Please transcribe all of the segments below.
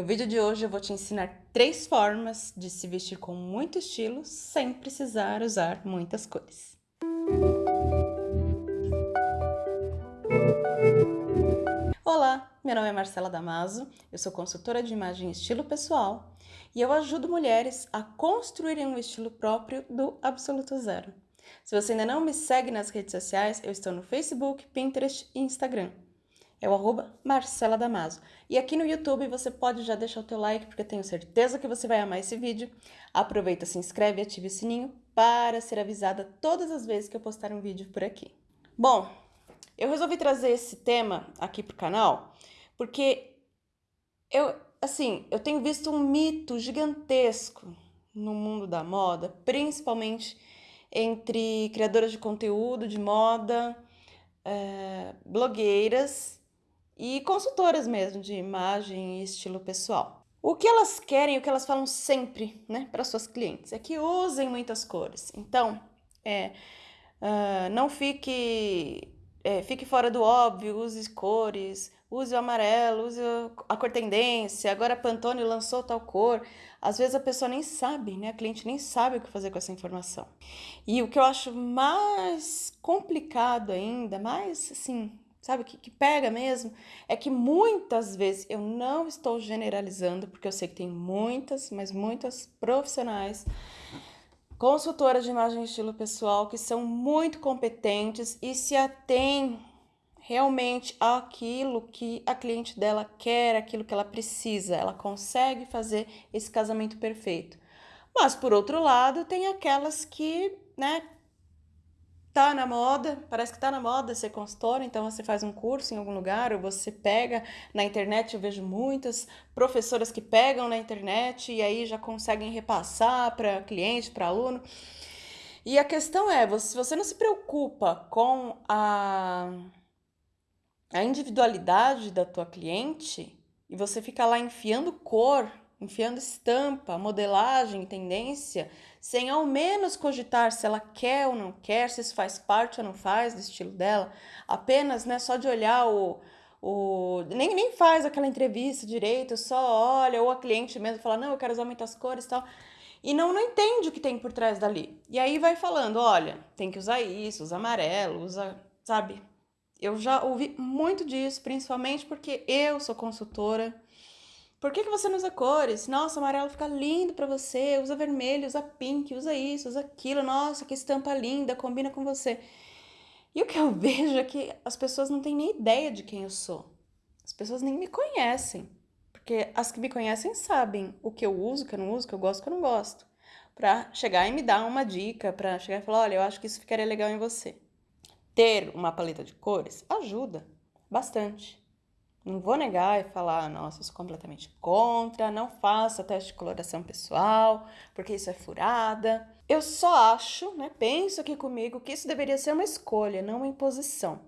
No vídeo de hoje eu vou te ensinar três formas de se vestir com muito estilo sem precisar usar muitas cores. Olá, meu nome é Marcela Damaso, eu sou consultora de imagem e estilo pessoal e eu ajudo mulheres a construírem um estilo próprio do absoluto zero. Se você ainda não me segue nas redes sociais, eu estou no Facebook, Pinterest e Instagram. É o arroba Marcela Damaso. E aqui no YouTube você pode já deixar o teu like, porque eu tenho certeza que você vai amar esse vídeo. Aproveita, se inscreve e ative o sininho para ser avisada todas as vezes que eu postar um vídeo por aqui. Bom, eu resolvi trazer esse tema aqui pro canal, porque eu, assim, eu tenho visto um mito gigantesco no mundo da moda, principalmente entre criadoras de conteúdo de moda, é, blogueiras e consultoras mesmo de imagem e estilo pessoal. O que elas querem, o que elas falam sempre né, para suas clientes é que usem muitas cores. Então, é, uh, não fique, é, fique fora do óbvio, use cores, use o amarelo, use a cor tendência, agora a Pantone lançou tal cor. Às vezes a pessoa nem sabe, né? A cliente nem sabe o que fazer com essa informação. E o que eu acho mais complicado ainda, mais assim, sabe, que, que pega mesmo, é que muitas vezes eu não estou generalizando, porque eu sei que tem muitas, mas muitas profissionais consultoras de imagem e estilo pessoal que são muito competentes e se atêm realmente aquilo que a cliente dela quer, aquilo que ela precisa. Ela consegue fazer esse casamento perfeito. Mas, por outro lado, tem aquelas que, né, tá na moda, parece que tá na moda ser consultora, então você faz um curso em algum lugar, ou você pega na internet, eu vejo muitas professoras que pegam na internet e aí já conseguem repassar para cliente, para aluno. E a questão é, se você não se preocupa com a a individualidade da tua cliente e você fica lá enfiando cor, enfiando estampa, modelagem, tendência, sem ao menos cogitar se ela quer ou não quer, se isso faz parte ou não faz do estilo dela, apenas né, só de olhar o, o nem, nem faz aquela entrevista direito, só olha, ou a cliente mesmo fala, não, eu quero usar muitas cores e tal, e não, não entende o que tem por trás dali. E aí vai falando, olha, tem que usar isso, usa amarelo, usa, sabe, eu já ouvi muito disso, principalmente porque eu sou consultora. Por que, que você não usa cores? Nossa, amarelo fica lindo para você, usa vermelho, usa pink, usa isso, usa aquilo. Nossa, que estampa linda, combina com você. E o que eu vejo é que as pessoas não têm nem ideia de quem eu sou. As pessoas nem me conhecem. Porque as que me conhecem sabem o que eu uso, o que eu não uso, o que eu gosto, o que eu não gosto. Pra chegar e me dar uma dica, pra chegar e falar, olha, eu acho que isso ficaria legal em você ter uma paleta de cores ajuda bastante. Não vou negar e falar, nossa, sou completamente contra, não faça teste de coloração pessoal, porque isso é furada. Eu só acho, né, penso aqui comigo, que isso deveria ser uma escolha, não uma imposição.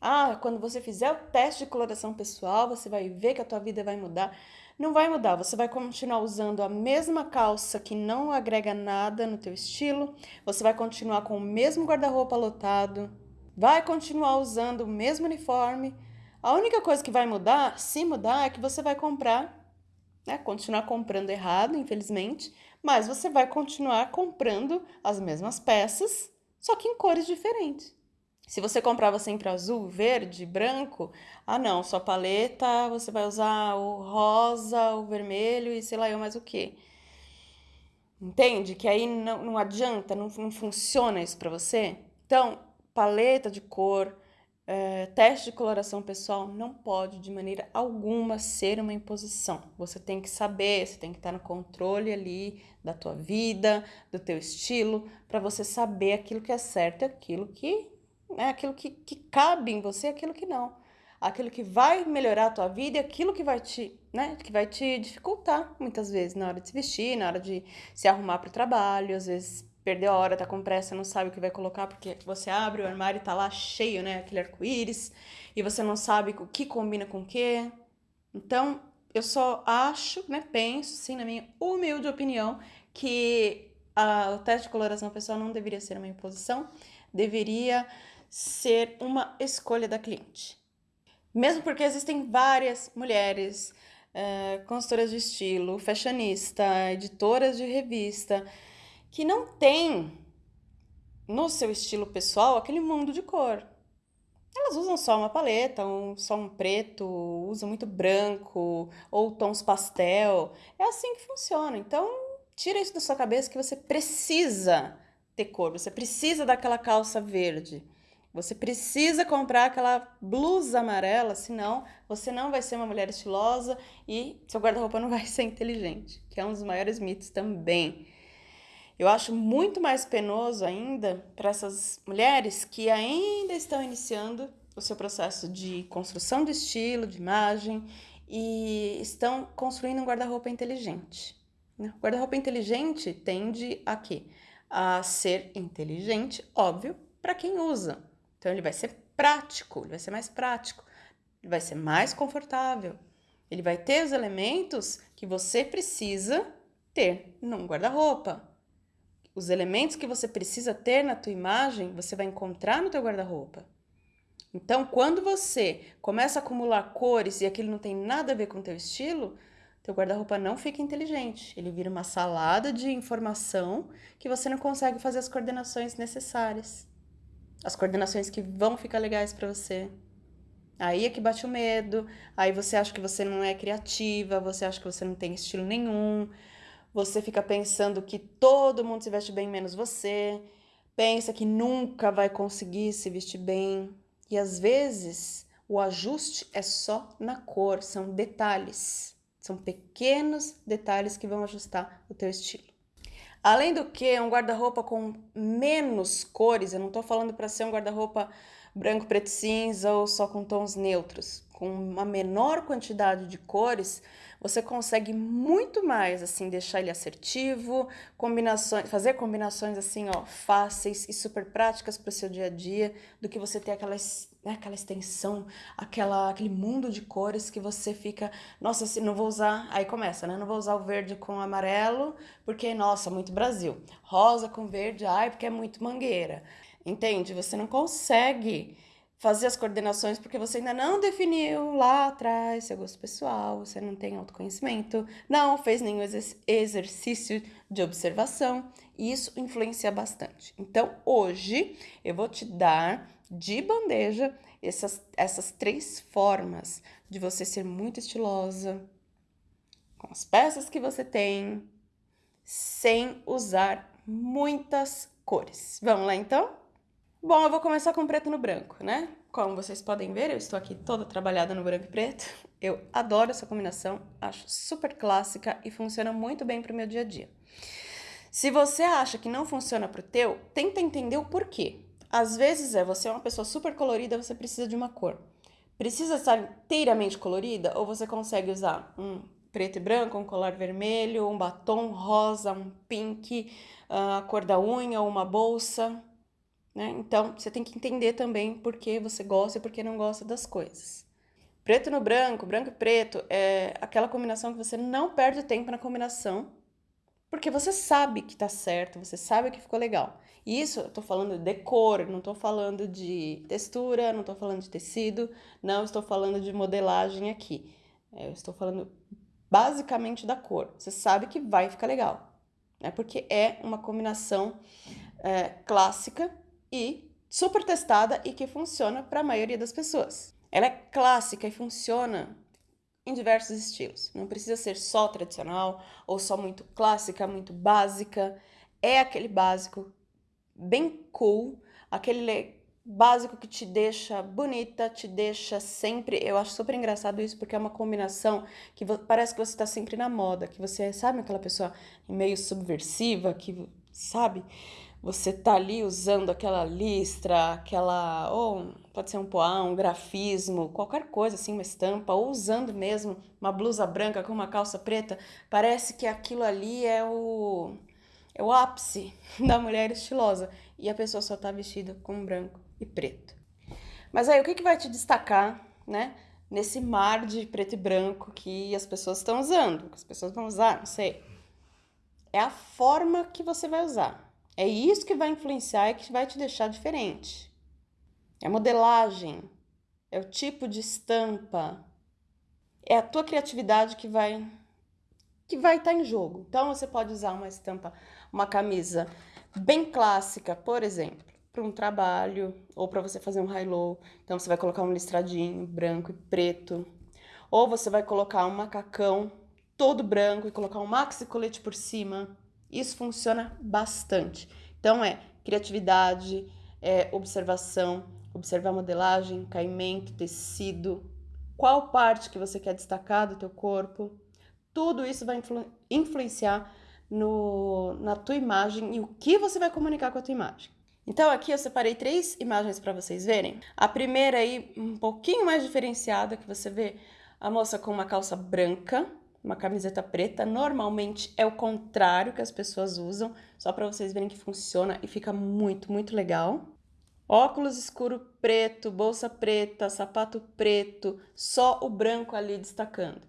Ah, quando você fizer o teste de coloração pessoal, você vai ver que a tua vida vai mudar. Não vai mudar, você vai continuar usando a mesma calça que não agrega nada no teu estilo, você vai continuar com o mesmo guarda-roupa lotado, vai continuar usando o mesmo uniforme. A única coisa que vai mudar, se mudar, é que você vai comprar, né, continuar comprando errado, infelizmente, mas você vai continuar comprando as mesmas peças, só que em cores diferentes. Se você comprava sempre azul, verde, branco, ah não, sua paleta você vai usar o rosa, o vermelho e sei lá eu mais o que. Entende? Que aí não, não adianta, não, não funciona isso para você. Então, paleta de cor, é, teste de coloração pessoal não pode de maneira alguma ser uma imposição. Você tem que saber, você tem que estar no controle ali da tua vida, do teu estilo, para você saber aquilo que é certo e aquilo que né? aquilo que, que cabe em você, aquilo que não. Aquilo que vai melhorar a tua vida e aquilo que vai te, né, que vai te dificultar muitas vezes na hora de se vestir, na hora de se arrumar para o trabalho, às vezes perdeu a hora, tá com pressa, não sabe o que vai colocar, porque você abre o armário e tá lá cheio, né, aquele arco-íris, e você não sabe o que combina com o quê. Então, eu só acho, né, penso, sim, na minha humilde opinião, que a, o teste de coloração pessoal não deveria ser uma imposição, deveria ser uma escolha da cliente. Mesmo porque existem várias mulheres é, consultoras de estilo, fashionista, editoras de revista, que não tem no seu estilo pessoal aquele mundo de cor. Elas usam só uma paleta, um, só um preto, usam muito branco ou tons pastel. É assim que funciona. Então, tira isso da sua cabeça que você precisa ter cor, você precisa daquela calça verde. Você precisa comprar aquela blusa amarela, senão você não vai ser uma mulher estilosa e seu guarda-roupa não vai ser inteligente, que é um dos maiores mitos também. Eu acho muito mais penoso ainda para essas mulheres que ainda estão iniciando o seu processo de construção de estilo, de imagem e estão construindo um guarda-roupa inteligente. Né? O guarda-roupa inteligente tende a quê? A ser inteligente, óbvio, para quem usa. Então ele vai ser prático, ele vai ser mais prático, ele vai ser mais confortável. Ele vai ter os elementos que você precisa ter num guarda-roupa. Os elementos que você precisa ter na tua imagem, você vai encontrar no teu guarda-roupa. Então, quando você começa a acumular cores e aquilo não tem nada a ver com o teu estilo, teu guarda-roupa não fica inteligente. Ele vira uma salada de informação que você não consegue fazer as coordenações necessárias as coordenações que vão ficar legais para você. Aí é que bate o medo, aí você acha que você não é criativa, você acha que você não tem estilo nenhum, você fica pensando que todo mundo se veste bem menos você, pensa que nunca vai conseguir se vestir bem. E às vezes o ajuste é só na cor, são detalhes, são pequenos detalhes que vão ajustar o teu estilo. Além do que, um guarda-roupa com menos cores, eu não estou falando para ser um guarda-roupa branco, preto, cinza ou só com tons neutros. Com uma menor quantidade de cores, você consegue muito mais assim deixar ele assertivo, combinações, fazer combinações assim, ó, fáceis e super práticas para o seu dia a dia, do que você ter aquelas né, aquela extensão, aquela, aquele mundo de cores que você fica, nossa, se não vou usar, aí começa, né? Não vou usar o verde com amarelo, porque, nossa, muito Brasil. Rosa com verde, ai, porque é muito mangueira. Entende? Você não consegue fazer as coordenações porque você ainda não definiu lá atrás seu gosto pessoal, você não tem autoconhecimento, não fez nenhum exercício de observação, e isso influencia bastante. Então, hoje eu vou te dar de bandeja essas, essas três formas de você ser muito estilosa, com as peças que você tem, sem usar muitas cores. Vamos lá então? Bom, eu vou começar com preto no branco, né? Como vocês podem ver, eu estou aqui toda trabalhada no branco e preto. Eu adoro essa combinação, acho super clássica e funciona muito bem para o meu dia a dia. Se você acha que não funciona para o teu, tenta entender o porquê. Às vezes é, você é uma pessoa super colorida, você precisa de uma cor. Precisa estar inteiramente colorida ou você consegue usar um preto e branco, um colar vermelho, um batom rosa, um pink, a cor da unha, uma bolsa, né? Então, você tem que entender também por que você gosta e por que não gosta das coisas. Preto no branco, branco e preto é aquela combinação que você não perde tempo na combinação, porque você sabe que tá certo, você sabe que ficou legal. E isso eu tô falando de cor, não tô falando de textura, não tô falando de tecido, não estou falando de modelagem aqui. É, eu estou falando basicamente da cor. Você sabe que vai ficar legal, né? Porque é uma combinação é, clássica e super testada e que funciona para a maioria das pessoas. Ela é clássica e funciona em diversos estilos. Não precisa ser só tradicional ou só muito clássica, muito básica. É aquele básico bem cool, aquele básico que te deixa bonita, te deixa sempre. Eu acho super engraçado isso porque é uma combinação que parece que você está sempre na moda, que você sabe aquela pessoa meio subversiva, que sabe? Você tá ali usando aquela listra, aquela. ou pode ser um poá, um grafismo, qualquer coisa assim, uma estampa, ou usando mesmo uma blusa branca com uma calça preta, parece que aquilo ali é o é o ápice da mulher estilosa e a pessoa só tá vestida com branco e preto. Mas aí o que, que vai te destacar, né? Nesse mar de preto e branco que as pessoas estão usando, que as pessoas vão usar, não sei. É a forma que você vai usar. É isso que vai influenciar e que vai te deixar diferente. É a modelagem, é o tipo de estampa. é a tua criatividade que vai que vai estar tá em jogo. Então você pode usar uma estampa, uma camisa bem clássica, por exemplo, para um trabalho ou para você fazer um high-low. Então você vai colocar um listradinho branco e preto, ou você vai colocar um macacão todo branco e colocar um maxi colete por cima. Isso funciona bastante. Então é criatividade, é observação, observar modelagem, caimento, tecido, qual parte que você quer destacar do teu corpo. Tudo isso vai influ influenciar no, na tua imagem e o que você vai comunicar com a tua imagem. Então aqui eu separei três imagens para vocês verem. A primeira aí, um pouquinho mais diferenciada, que você vê a moça com uma calça branca, uma camiseta preta. Normalmente é o contrário que as pessoas usam, só para vocês verem que funciona e fica muito, muito legal. Óculos escuro preto, bolsa preta, sapato preto, só o branco ali destacando.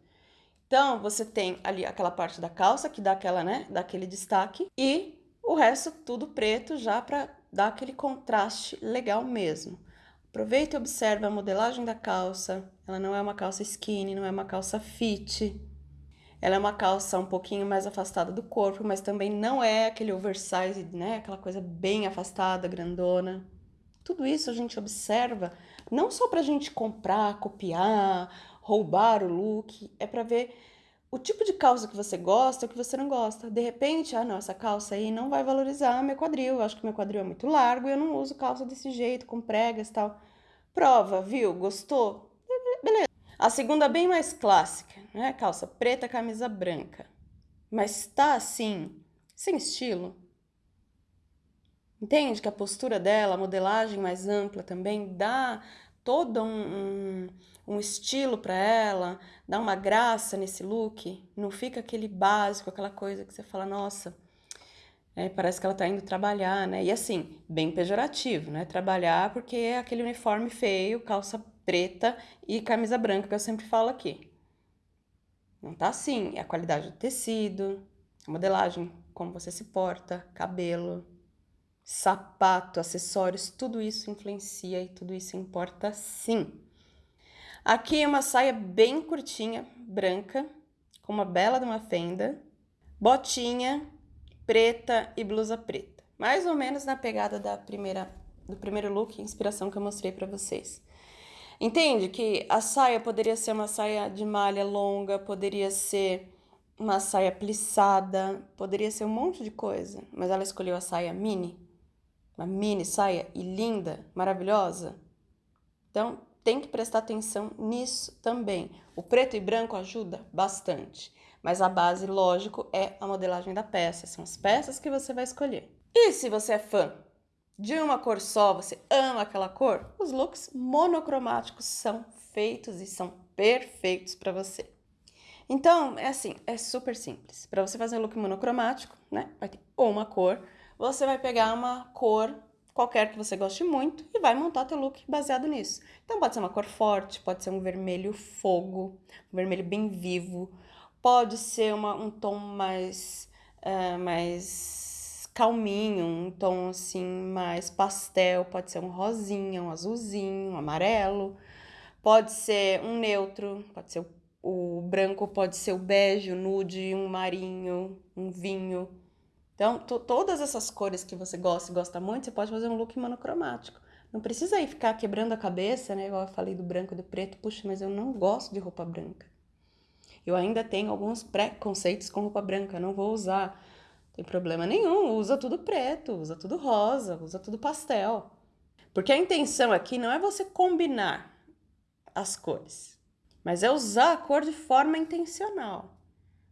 Então, você tem ali aquela parte da calça que dá aquela, né, dá aquele destaque e o resto tudo preto já para dar aquele contraste legal mesmo. Aproveita e observa a modelagem da calça. Ela não é uma calça skinny, não é uma calça fit. Ela é uma calça um pouquinho mais afastada do corpo, mas também não é aquele oversize, né? Aquela coisa bem afastada, grandona. Tudo isso a gente observa não só para a gente comprar, copiar, roubar o look, é para ver o tipo de calça que você gosta e o que você não gosta. De repente, ah, não, essa calça aí não vai valorizar meu quadril, eu acho que meu quadril é muito largo e eu não uso calça desse jeito, com pregas e tal. Prova, viu? Gostou? Beleza. A segunda bem mais clássica, né? Calça preta, camisa branca. Mas tá assim, sem estilo. Entende que a postura dela, a modelagem mais ampla também dá todo um, um, um estilo para ela, dá uma graça nesse look, não fica aquele básico, aquela coisa que você fala, nossa, é, parece que ela tá indo trabalhar, né? E assim, bem pejorativo, né? Trabalhar porque é aquele uniforme feio, calça preta e camisa branca que eu sempre falo aqui. Não tá assim, é a qualidade do tecido, a modelagem, como você se porta, cabelo, sapato, acessórios, tudo isso influencia e tudo isso importa sim. Aqui é uma saia bem curtinha, branca, com uma bela de uma fenda, botinha preta e blusa preta. Mais ou menos na pegada da primeira, do primeiro look, inspiração que eu mostrei para vocês. Entende que a saia poderia ser uma saia de malha longa, poderia ser uma saia plissada, poderia ser um monte de coisa, mas ela escolheu a saia mini uma mini saia e linda, maravilhosa. Então, tem que prestar atenção nisso também. O preto e branco ajuda bastante, mas a base, lógico, é a modelagem da peça, são as peças que você vai escolher. E se você é fã de uma cor só, você ama aquela cor, os looks monocromáticos são feitos e são perfeitos para você. Então, é assim, é super simples. Para você fazer um look monocromático, né, vai ter uma cor, você vai pegar uma cor qualquer que você goste muito e vai montar teu look baseado nisso. Então pode ser uma cor forte, pode ser um vermelho fogo, um vermelho bem vivo, pode ser uma, um tom mais, uh, mais calminho, um tom assim mais pastel, pode ser um rosinha, um azulzinho, um amarelo, pode ser um neutro, pode ser o, o branco, pode ser o bege, o nude, um marinho, um vinho. Então, todas essas cores que você gosta e gosta muito, você pode fazer um look monocromático. Não precisa aí ficar quebrando a cabeça, né? Igual eu falei do branco e do preto. Puxa, mas eu não gosto de roupa branca. Eu ainda tenho alguns preconceitos com roupa branca, não vou usar. Tem problema nenhum, usa tudo preto, usa tudo rosa, usa tudo pastel. Porque a intenção aqui não é você combinar as cores, mas é usar a cor de forma intencional.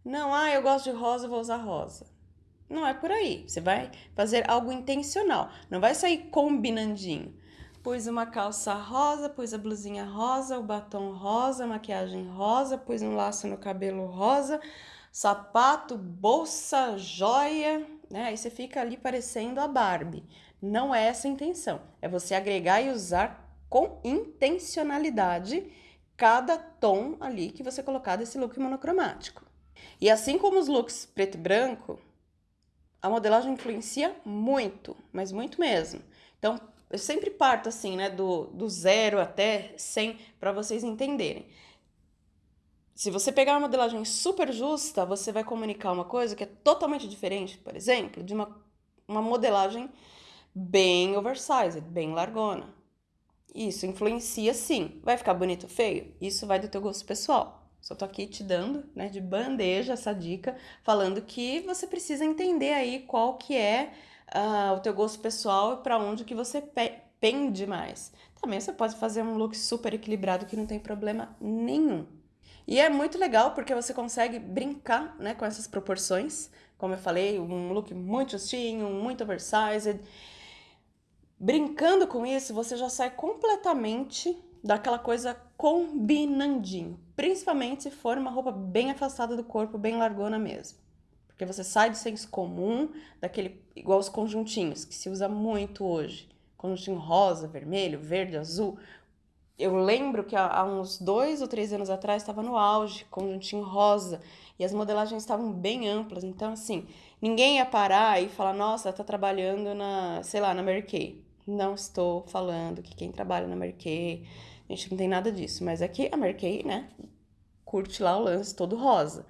Não, ah, eu gosto de rosa, vou usar rosa. Não é por aí. Você vai fazer algo intencional. Não vai sair combinandinho. Pus uma calça rosa, pus a blusinha rosa, o batom rosa, maquiagem rosa, pus um laço no cabelo rosa, sapato, bolsa, joia, né? Aí você fica ali parecendo a Barbie. Não é essa a intenção. É você agregar e usar com intencionalidade cada tom ali que você colocar desse look monocromático. E assim como os looks preto e branco, a modelagem influencia muito, mas muito mesmo. Então, eu sempre parto assim, né, do, do zero até 100 para vocês entenderem. Se você pegar uma modelagem super justa, você vai comunicar uma coisa que é totalmente diferente, por exemplo, de uma, uma modelagem bem oversized, bem largona. Isso influencia sim. Vai ficar bonito ou feio? Isso vai do teu gosto pessoal. Só tô aqui te dando, né, de bandeja essa dica, falando que você precisa entender aí qual que é uh, o teu gosto pessoal e para onde que você pe pende mais. Também você pode fazer um look super equilibrado que não tem problema nenhum. E é muito legal porque você consegue brincar né, com essas proporções. Como eu falei, um look muito justinho, muito oversized. Brincando com isso, você já sai completamente daquela coisa combinandinho. Principalmente se for uma roupa bem afastada do corpo, bem largona mesmo. Porque você sai do senso comum, daquele igual os conjuntinhos, que se usa muito hoje. Conjuntinho rosa, vermelho, verde, azul. Eu lembro que há uns dois ou três anos atrás estava no auge, conjuntinho rosa, e as modelagens estavam bem amplas. Então, assim, ninguém ia parar e falar, nossa, tá trabalhando na, sei lá, na Mary Kay. Não estou falando que quem trabalha na Mary Kay, a gente não tem nada disso, mas aqui a Mary Kay, né, curte lá o lance todo rosa.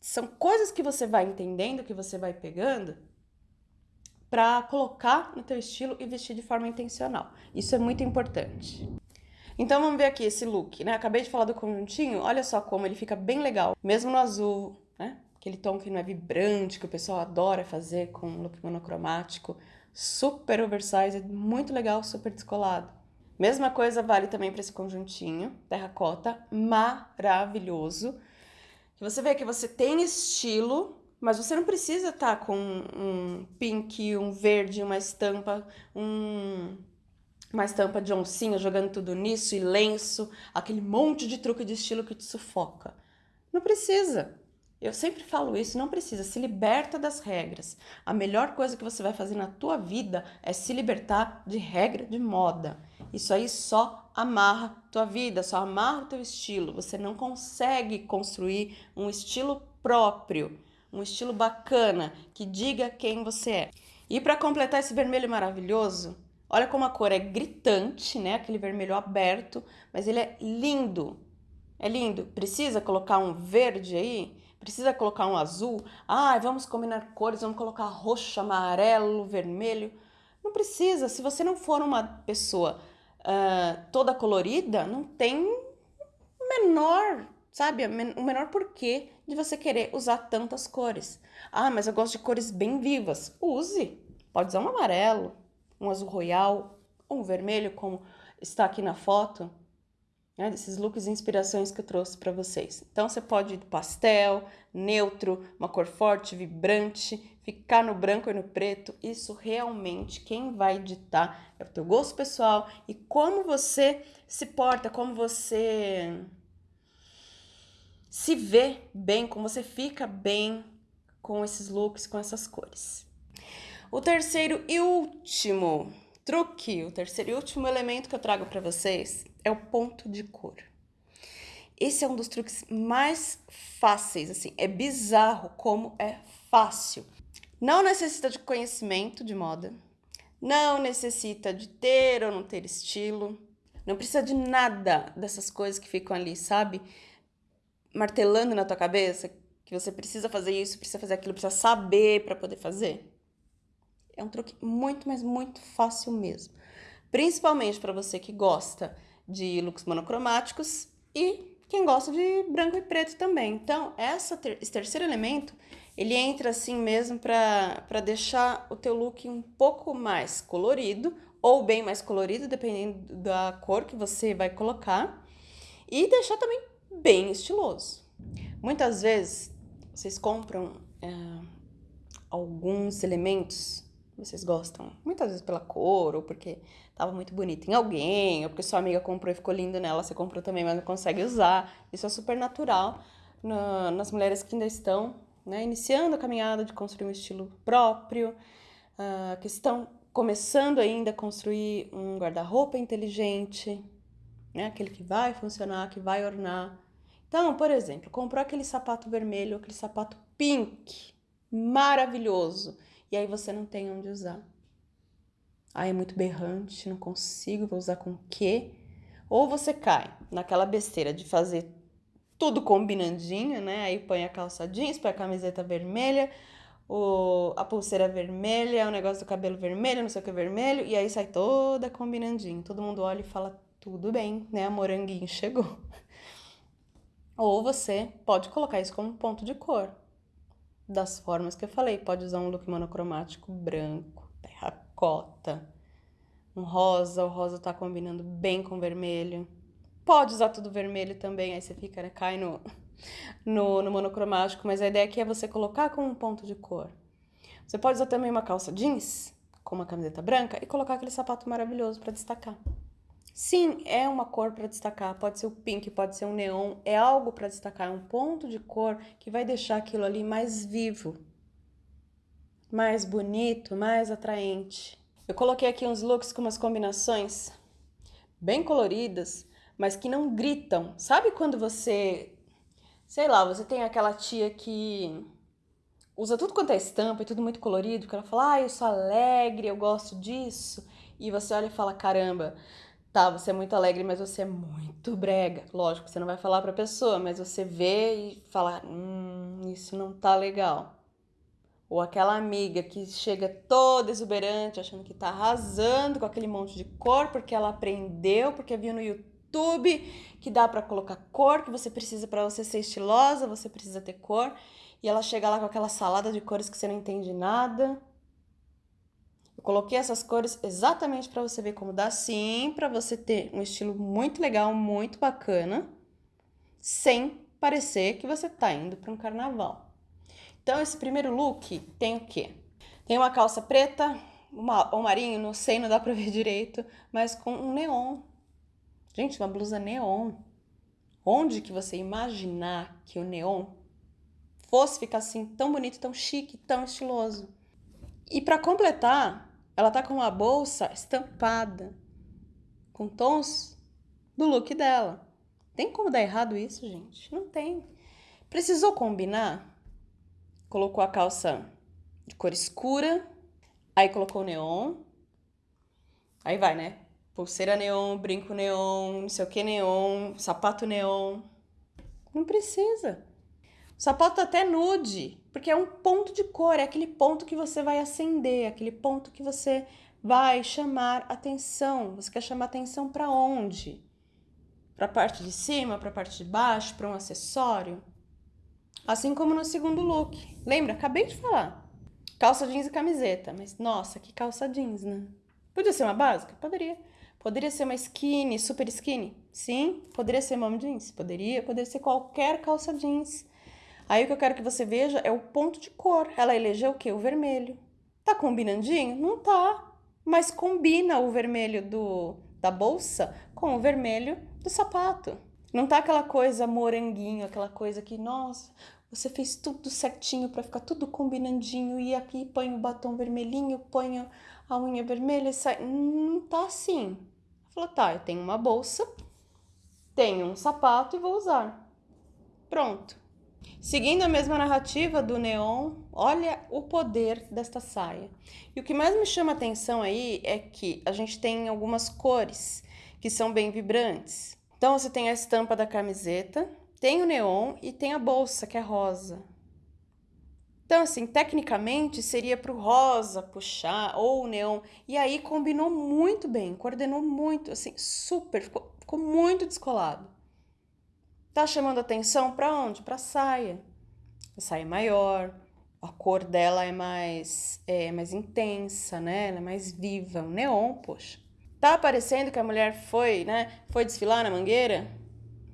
São coisas que você vai entendendo, que você vai pegando para colocar no teu estilo e vestir de forma intencional. Isso é muito importante. Então vamos ver aqui esse look, né? Acabei de falar do conjuntinho, olha só como ele fica bem legal, mesmo no azul, né? Aquele tom que não é vibrante, que o pessoal adora fazer com look monocromático super oversized, muito legal, super descolado. Mesma coisa vale também para esse conjuntinho, terracota, maravilhoso. Você vê que você tem estilo, mas você não precisa estar tá com um pink, um verde, uma estampa, um, uma estampa de oncinha jogando tudo nisso e lenço, aquele monte de truque de estilo que te sufoca. Não precisa. Eu sempre falo isso, não precisa, se liberta das regras. A melhor coisa que você vai fazer na tua vida é se libertar de regra de moda. Isso aí só amarra tua vida, só amarra o teu estilo. Você não consegue construir um estilo próprio, um estilo bacana que diga quem você é. E para completar esse vermelho maravilhoso, olha como a cor é gritante, né? Aquele vermelho aberto, mas ele é lindo. É lindo. Precisa colocar um verde aí? Precisa colocar um azul? Ah, vamos combinar cores, vamos colocar roxo, amarelo, vermelho. Não precisa. Se você não for uma pessoa uh, toda colorida, não tem menor, sabe, o menor porquê de você querer usar tantas cores. Ah, mas eu gosto de cores bem vivas. Use. Pode usar um amarelo, um azul royal, um vermelho, como está aqui na foto né, desses looks e inspirações que eu trouxe para vocês. Então você pode ir pastel, neutro, uma cor forte, vibrante, ficar no branco e no preto. Isso realmente quem vai ditar é o teu gosto pessoal e como você se porta, como você se vê bem, como você fica bem com esses looks, com essas cores. O terceiro e último truque, o terceiro e último elemento que eu trago para vocês é o ponto de cor. Esse é um dos truques mais fáceis, assim, é bizarro como é fácil. Não necessita de conhecimento de moda, não necessita de ter ou não ter estilo, não precisa de nada dessas coisas que ficam ali, sabe? Martelando na tua cabeça que você precisa fazer isso, precisa fazer aquilo, precisa saber para poder fazer. É um truque muito, mas muito fácil mesmo. Principalmente para você que gosta de looks monocromáticos e quem gosta de branco e preto também. Então, essa ter esse terceiro elemento, ele entra assim mesmo para deixar o teu look um pouco mais colorido ou bem mais colorido, dependendo da cor que você vai colocar, e deixar também bem estiloso. Muitas vezes, vocês compram é, alguns elementos vocês gostam, muitas vezes pela cor, ou porque tava muito bonito em alguém, ou porque sua amiga comprou e ficou lindo nela, você comprou também, mas não consegue usar. Isso é super natural na, nas mulheres que ainda estão né, iniciando a caminhada de construir um estilo próprio, uh, que estão começando ainda a construir um guarda-roupa inteligente, né, aquele que vai funcionar, que vai ornar. Então, por exemplo, comprou aquele sapato vermelho, aquele sapato pink, maravilhoso e aí você não tem onde usar. Ah, é muito berrante, não consigo, vou usar com quê? Ou você cai naquela besteira de fazer tudo combinandinho, né? Aí põe a calça jeans, põe a camiseta vermelha, o, a pulseira vermelha, o negócio do cabelo vermelho, não sei o que vermelho, e aí sai toda combinandinho. Todo mundo olha e fala, tudo bem, né? A moranguinho chegou. Ou você pode colocar isso como ponto de cor. Das formas que eu falei, pode usar um look monocromático branco, terracota, um rosa, o rosa tá combinando bem com vermelho. Pode usar tudo vermelho também, aí você fica, né, cai no, no, no monocromático, mas a ideia aqui é você colocar como um ponto de cor. Você pode usar também uma calça jeans com uma camiseta branca e colocar aquele sapato maravilhoso para destacar. Sim, é uma cor para destacar, pode ser o pink, pode ser um neon, é algo para destacar, é um ponto de cor que vai deixar aquilo ali mais vivo, mais bonito, mais atraente. Eu coloquei aqui uns looks com umas combinações bem coloridas, mas que não gritam. Sabe quando você sei lá, você tem aquela tia que usa tudo quanto é estampa e tudo muito colorido, que ela fala, ah, eu sou alegre, eu gosto disso, e você olha e fala, caramba, tá, você é muito alegre, mas você é muito brega. Lógico, você não vai falar pra pessoa, mas você vê e fala, hum, isso não tá legal. Ou aquela amiga que chega toda exuberante, achando que tá arrasando com aquele monte de cor, porque ela aprendeu, porque viu no YouTube que dá para colocar cor que você precisa para você ser estilosa, você precisa ter cor. E ela chega lá com aquela salada de cores que você não entende nada. Eu coloquei essas cores exatamente para você ver como dá sim, para você ter um estilo muito legal, muito bacana, sem parecer que você tá indo para um carnaval. Então esse primeiro look tem o quê? Tem uma calça preta, uma, um marinho, não sei, não dá para ver direito, mas com um neon Gente, uma blusa neon. Onde que você imaginar que o neon fosse ficar assim tão bonito, tão chique, tão estiloso? E para completar, ela tá com uma bolsa estampada com tons do look dela. Tem como dar errado isso, gente? Não tem. Precisou combinar? Colocou a calça de cor escura, aí colocou neon. Aí vai, né? pulseira neon, brinco neon, não sei o que neon, sapato neon. Não precisa. Sapato até nude, porque é um ponto de cor, é aquele ponto que você vai acender, aquele ponto que você vai chamar atenção. Você quer chamar atenção para onde? Para a parte de cima, para a parte de baixo, para um acessório? Assim como no segundo look. Lembra? Acabei de falar. Calça jeans e camiseta, mas nossa, que calça jeans, né? Podia ser uma básica? Poderia. Poderia ser uma skinny, super skinny? Sim. Poderia ser mom jeans? Poderia. Poderia ser qualquer calça jeans. Aí o que eu quero que você veja é o ponto de cor. Ela elegeu o quê? O vermelho. Tá combinandinho? Não tá. Mas combina o vermelho do, da bolsa com o vermelho do sapato. Não tá aquela coisa moranguinho, aquela coisa que, nossa, você fez tudo certinho para ficar tudo combinandinho e aqui põe o batom vermelhinho, põe a unha vermelha e sai. Não tá assim. Falou, tá, eu tenho uma bolsa, tenho um sapato e vou usar. Pronto. Seguindo a mesma narrativa do neon, olha o poder desta saia. E o que mais me chama atenção aí é que a gente tem algumas cores que são bem vibrantes. Então você tem a estampa da camiseta, tem o neon e tem a bolsa que é rosa. Então, assim, tecnicamente seria para o rosa puxar ou o neon. E aí combinou muito bem, coordenou muito, assim, super, ficou, ficou muito descolado. Tá chamando atenção para onde? Para saia. A saia é maior, a cor dela é mais, é mais intensa, né? Ela é mais viva. O neon, poxa. Tá parecendo que a mulher foi, né? Foi desfilar na mangueira?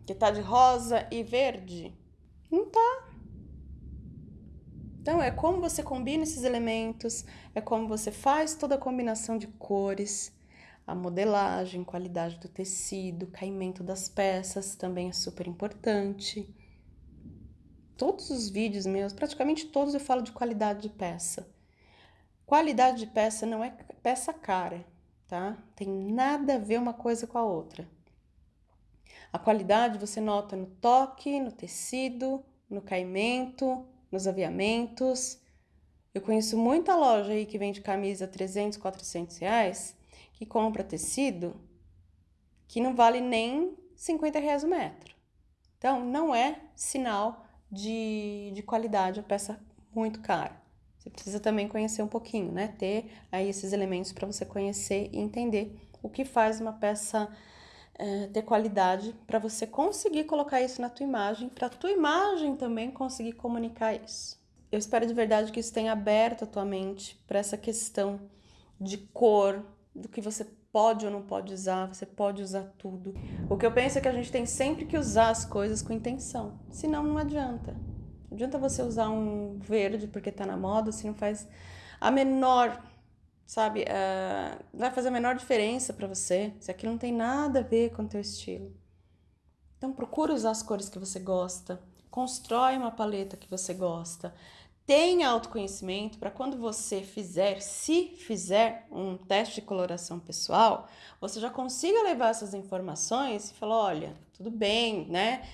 Que tá de rosa e verde? Não tá. Então, é como você combina esses elementos, é como você faz toda a combinação de cores, a modelagem, qualidade do tecido, caimento das peças também é super importante. Todos os vídeos meus, praticamente todos eu falo de qualidade de peça. Qualidade de peça não é peça cara, tá? Tem nada a ver uma coisa com a outra. A qualidade você nota no toque, no tecido, no caimento, nos aviamentos. Eu conheço muita loja aí que vende camisa 300, 400 reais, que compra tecido que não vale nem 50 reais o metro. Então, não é sinal de, de qualidade a peça muito cara. Você precisa também conhecer um pouquinho, né? Ter aí esses elementos para você conhecer e entender o que faz uma peça é, ter qualidade para você conseguir colocar isso na tua imagem, para tua imagem também conseguir comunicar isso. Eu espero de verdade que isso tenha aberto a tua mente para essa questão de cor, do que você pode ou não pode usar, você pode usar tudo. O que eu penso é que a gente tem sempre que usar as coisas com intenção, senão não adianta. Não adianta você usar um verde porque tá na moda, se não faz a menor, sabe, uh, vai fazer a menor diferença para você, se aquilo não tem nada a ver com o teu estilo. Então procura usar as cores que você gosta, constrói uma paleta que você gosta, tenha autoconhecimento para quando você fizer, se fizer um teste de coloração pessoal, você já consiga levar essas informações e falar, olha, tudo bem, né?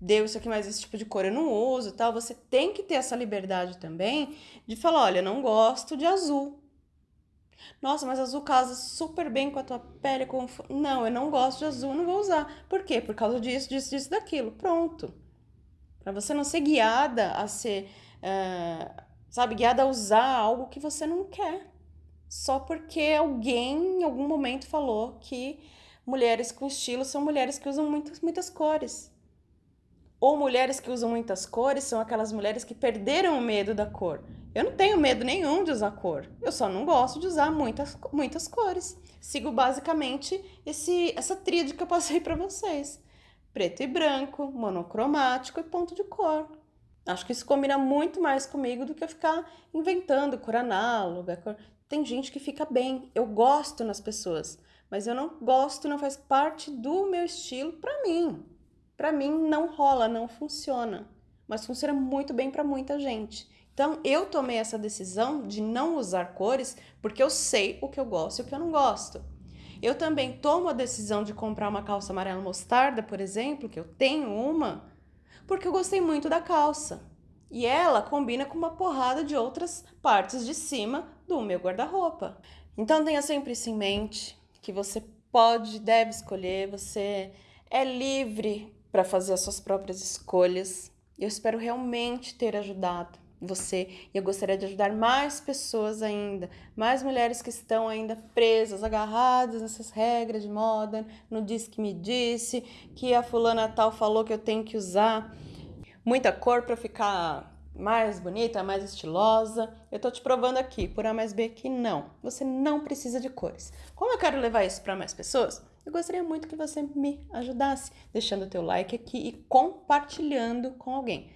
Deu isso aqui, mas esse tipo de cor eu não uso tal. Você tem que ter essa liberdade também de falar, olha, não gosto de azul. Nossa, mas azul casa super bem com a tua pele. Com... Não, eu não gosto de azul, não vou usar. Por quê? Por causa disso, disso, disso, daquilo. Pronto. Para você não ser guiada a ser é, sabe, guiada a usar algo que você não quer. Só porque alguém em algum momento falou que mulheres com estilo são mulheres que usam muitas, muitas cores. Ou mulheres que usam muitas cores são aquelas mulheres que perderam o medo da cor. Eu não tenho medo nenhum de usar cor. Eu só não gosto de usar muitas, muitas cores. Sigo basicamente esse, essa tríade que eu passei para vocês: preto e branco, monocromático e ponto de cor. Acho que isso combina muito mais comigo do que eu ficar inventando cor análoga. Cor... Tem gente que fica bem, eu gosto nas pessoas, mas eu não gosto, não faz parte do meu estilo para mim. Para mim não rola, não funciona, mas funciona muito bem para muita gente. Então eu tomei essa decisão de não usar cores porque eu sei o que eu gosto e o que eu não gosto. Eu também tomo a decisão de comprar uma calça amarela mostarda, por exemplo, que eu tenho uma, porque eu gostei muito da calça. E ela combina com uma porrada de outras partes de cima do meu guarda-roupa. Então tenha sempre isso em mente, que você pode, deve escolher, você é livre para fazer as suas próprias escolhas. Eu espero realmente ter ajudado você e eu gostaria de ajudar mais pessoas ainda, mais mulheres que estão ainda presas, agarradas nessas regras de moda, no diz que me disse, que a fulana tal falou que eu tenho que usar muita cor para ficar mais bonita, mais estilosa. Eu tô te provando aqui, por A mais B, que não. Você não precisa de cores. Como eu quero levar isso para mais pessoas, eu gostaria muito que você me ajudasse, deixando o teu like aqui e compartilhando com alguém.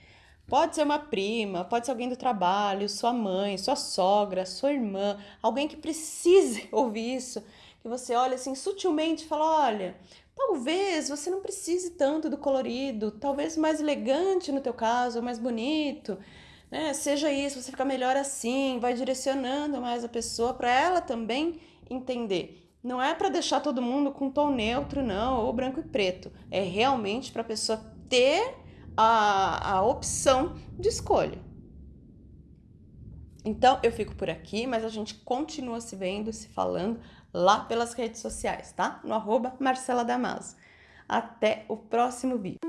Pode ser uma prima, pode ser alguém do trabalho, sua mãe, sua sogra, sua irmã, alguém que precise ouvir isso, que você olha assim sutilmente e fala: olha, talvez você não precise tanto do colorido, talvez mais elegante no teu caso, mais bonito, né? Seja isso, você fica melhor assim, vai direcionando mais a pessoa para ela também entender. Não é para deixar todo mundo com tom neutro, não, ou branco e preto. É realmente para a pessoa ter a, a opção de escolha. Então eu fico por aqui, mas a gente continua se vendo, se falando lá pelas redes sociais, tá? No arroba Marcela Damaso. Até o próximo vídeo.